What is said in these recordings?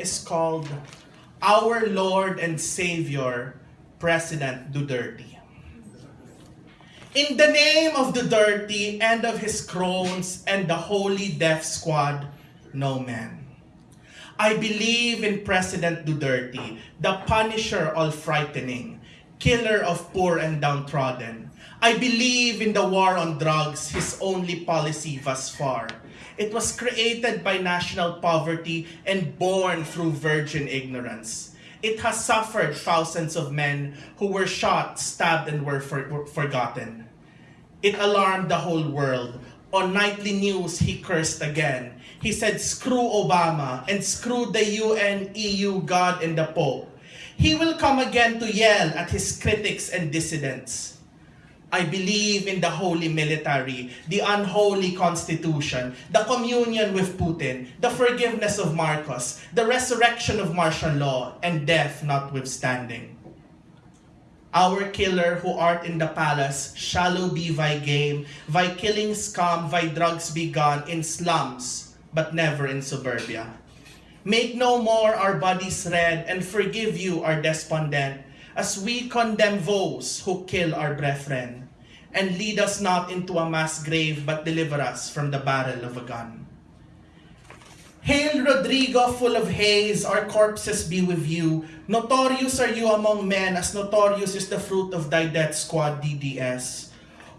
is called Our Lord and Savior, President Duterte. In the name of Duterte and of his crones and the Holy Death Squad, no man. I believe in President Duterte, the punisher all frightening, killer of poor and downtrodden. I believe in the war on drugs, his only policy thus far. It was created by national poverty and born through virgin ignorance. It has suffered thousands of men who were shot, stabbed, and were for- forgotten. It alarmed the whole world. On nightly news, he cursed again. He said, screw Obama and screw the UN, EU, God, and the Pope. He will come again to yell at his critics and dissidents. I believe in the holy military, the unholy constitution, the communion with Putin, the forgiveness of Marcos, the resurrection of martial law, and death notwithstanding. Our killer who art in the palace, shallow be thy game, thy killing scum, thy drugs be gone in slums, but never in suburbia. Make no more our bodies red, and forgive you our despondent, as we condemn those who kill our brethren. And lead us not into a mass grave, but deliver us from the barrel of a gun. Hail Rodrigo, full of haze, our corpses be with you. Notorious are you among men, as notorious is the fruit of thy death squad, DDS.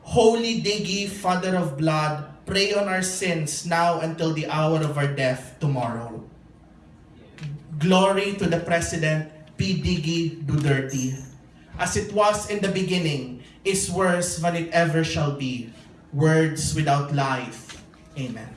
Holy Diggy, father of blood, pray on our sins now until the hour of our death tomorrow. Glory to the President, P. Diggy Duterte. As it was in the beginning, is worse than it ever shall be. Words without life. Amen.